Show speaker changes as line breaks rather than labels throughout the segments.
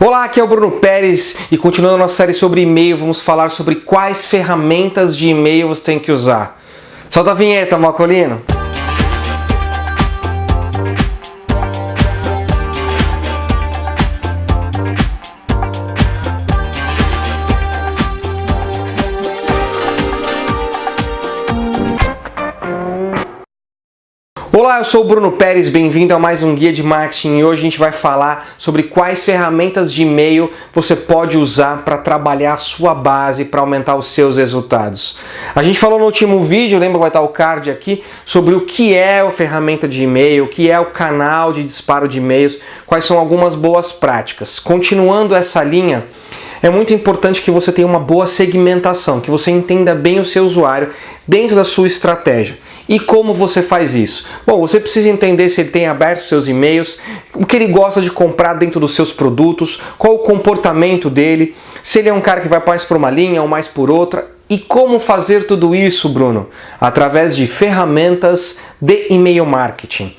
Olá, aqui é o Bruno Pérez e continuando a nossa série sobre e-mail, vamos falar sobre quais ferramentas de e-mail você tem que usar. Solta a vinheta, Malcolino! Olá, eu sou o Bruno Pérez, bem-vindo a mais um Guia de Marketing e hoje a gente vai falar sobre quais ferramentas de e-mail você pode usar para trabalhar a sua base, para aumentar os seus resultados. A gente falou no último vídeo, lembra que vai estar o card aqui, sobre o que é a ferramenta de e-mail, o que é o canal de disparo de e-mails, quais são algumas boas práticas. Continuando essa linha, é muito importante que você tenha uma boa segmentação, que você entenda bem o seu usuário dentro da sua estratégia. E como você faz isso? Bom, você precisa entender se ele tem aberto seus e-mails, o que ele gosta de comprar dentro dos seus produtos, qual o comportamento dele, se ele é um cara que vai mais por uma linha ou mais por outra. E como fazer tudo isso, Bruno? Através de ferramentas de e-mail marketing.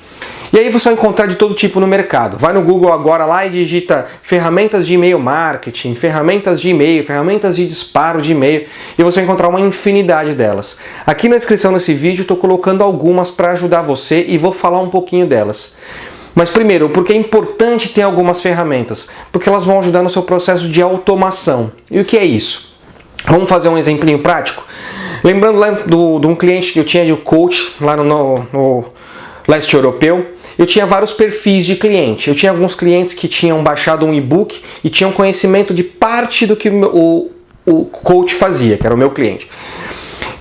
E aí você vai encontrar de todo tipo no mercado. Vai no Google agora lá e digita ferramentas de e-mail marketing, ferramentas de e-mail, ferramentas de disparo de e-mail e você vai encontrar uma infinidade delas. Aqui na descrição desse vídeo estou colocando algumas para ajudar você e vou falar um pouquinho delas. Mas primeiro, porque é importante ter algumas ferramentas? Porque elas vão ajudar no seu processo de automação. E o que é isso? Vamos fazer um exemplinho prático? Lembrando lá do, de um cliente que eu tinha de coach lá no, no, no leste europeu, eu tinha vários perfis de cliente. Eu tinha alguns clientes que tinham baixado um e-book e tinham conhecimento de parte do que o, o coach fazia, que era o meu cliente.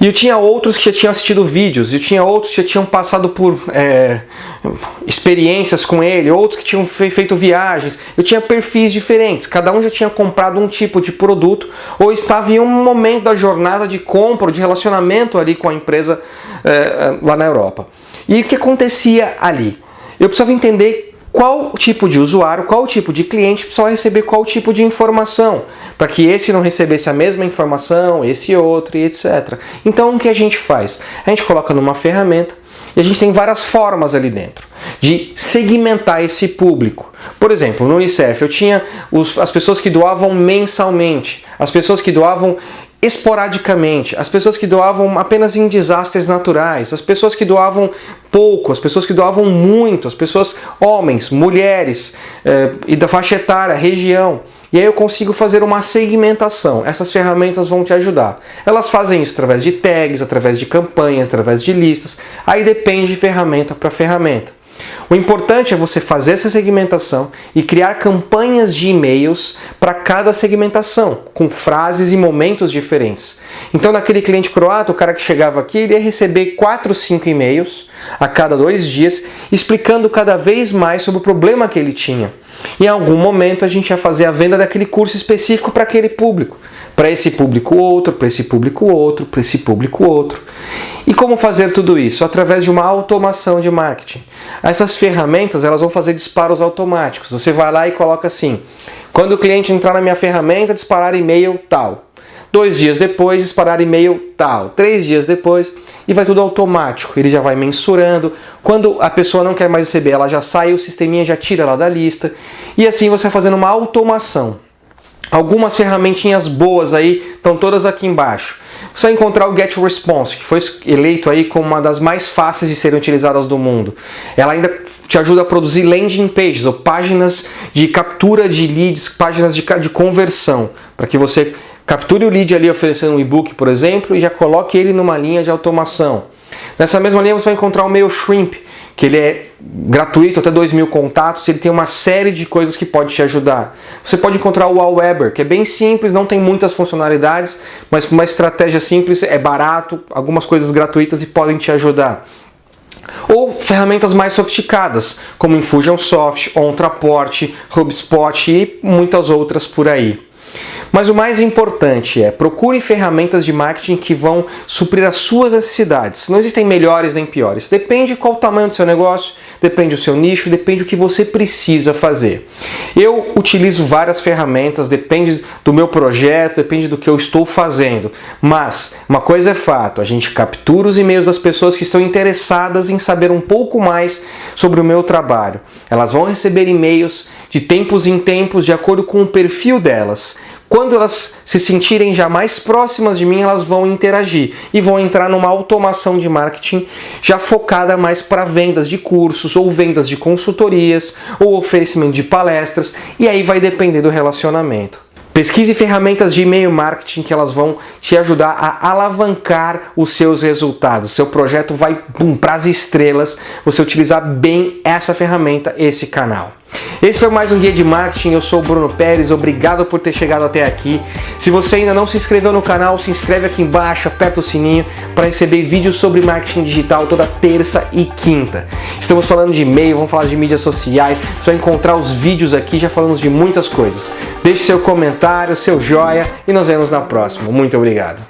E eu tinha outros que já tinham assistido vídeos, eu tinha outros que já tinham passado por é, experiências com ele, outros que tinham feito viagens. Eu tinha perfis diferentes, cada um já tinha comprado um tipo de produto ou estava em um momento da jornada de compra de relacionamento ali com a empresa é, lá na Europa. E o que acontecia ali? Eu precisava entender qual tipo de usuário, qual tipo de cliente precisava receber qual tipo de informação, para que esse não recebesse a mesma informação, esse outro e etc. Então o que a gente faz? A gente coloca numa ferramenta e a gente tem várias formas ali dentro de segmentar esse público. Por exemplo, no Unicef eu tinha os, as pessoas que doavam mensalmente, as pessoas que doavam esporadicamente, as pessoas que doavam apenas em desastres naturais, as pessoas que doavam pouco, as pessoas que doavam muito, as pessoas, homens, mulheres, eh, e da faixa etária, região. E aí eu consigo fazer uma segmentação. Essas ferramentas vão te ajudar. Elas fazem isso através de tags, através de campanhas, através de listas. Aí depende de ferramenta para ferramenta. O importante é você fazer essa segmentação e criar campanhas de e-mails para cada segmentação, com frases e momentos diferentes. Então, naquele cliente croata, o cara que chegava aqui, ele ia receber 4, 5 e-mails a cada dois dias, explicando cada vez mais sobre o problema que ele tinha. Em algum momento, a gente ia fazer a venda daquele curso específico para aquele público para esse público outro, para esse público outro, para esse público outro. E como fazer tudo isso? Através de uma automação de marketing. Essas ferramentas elas vão fazer disparos automáticos. Você vai lá e coloca assim, quando o cliente entrar na minha ferramenta, disparar e-mail tal. Dois dias depois, disparar e-mail tal. Três dias depois, e vai tudo automático. Ele já vai mensurando. Quando a pessoa não quer mais receber, ela já sai, o sisteminha já tira ela da lista. E assim você vai fazendo uma automação. Algumas ferramentinhas boas aí estão todas aqui embaixo. Você vai encontrar o GetResponse, que foi eleito aí como uma das mais fáceis de serem utilizadas do mundo. Ela ainda te ajuda a produzir landing pages, ou páginas de captura de leads, páginas de, de conversão, para que você capture o lead ali oferecendo um e-book, por exemplo, e já coloque ele numa linha de automação. Nessa mesma linha você vai encontrar o MailShrimp, que ele é gratuito, até 2 mil contatos, ele tem uma série de coisas que pode te ajudar. Você pode encontrar o Aweber, que é bem simples, não tem muitas funcionalidades, mas com uma estratégia simples, é barato, algumas coisas gratuitas e podem te ajudar. Ou ferramentas mais sofisticadas, como Infusionsoft, OnTraport, HubSpot e muitas outras por aí. Mas o mais importante é procure ferramentas de marketing que vão suprir as suas necessidades. Não existem melhores nem piores. Depende qual o tamanho do seu negócio, depende do seu nicho, depende do que você precisa fazer. Eu utilizo várias ferramentas, depende do meu projeto, depende do que eu estou fazendo. Mas uma coisa é fato, a gente captura os e-mails das pessoas que estão interessadas em saber um pouco mais sobre o meu trabalho. Elas vão receber e-mails de tempos em tempos de acordo com o perfil delas. Quando elas se sentirem já mais próximas de mim, elas vão interagir e vão entrar numa automação de marketing já focada mais para vendas de cursos ou vendas de consultorias ou oferecimento de palestras e aí vai depender do relacionamento. Pesquise ferramentas de e-mail marketing que elas vão te ajudar a alavancar os seus resultados. Seu projeto vai para as estrelas você utilizar bem essa ferramenta, esse canal. Esse foi mais um Guia de Marketing, eu sou o Bruno Pérez, obrigado por ter chegado até aqui. Se você ainda não se inscreveu no canal, se inscreve aqui embaixo, aperta o sininho para receber vídeos sobre marketing digital toda terça e quinta. Estamos falando de e-mail, vamos falar de mídias sociais, vai encontrar os vídeos aqui, já falamos de muitas coisas. Deixe seu comentário, seu joia e nos vemos na próxima. Muito obrigado.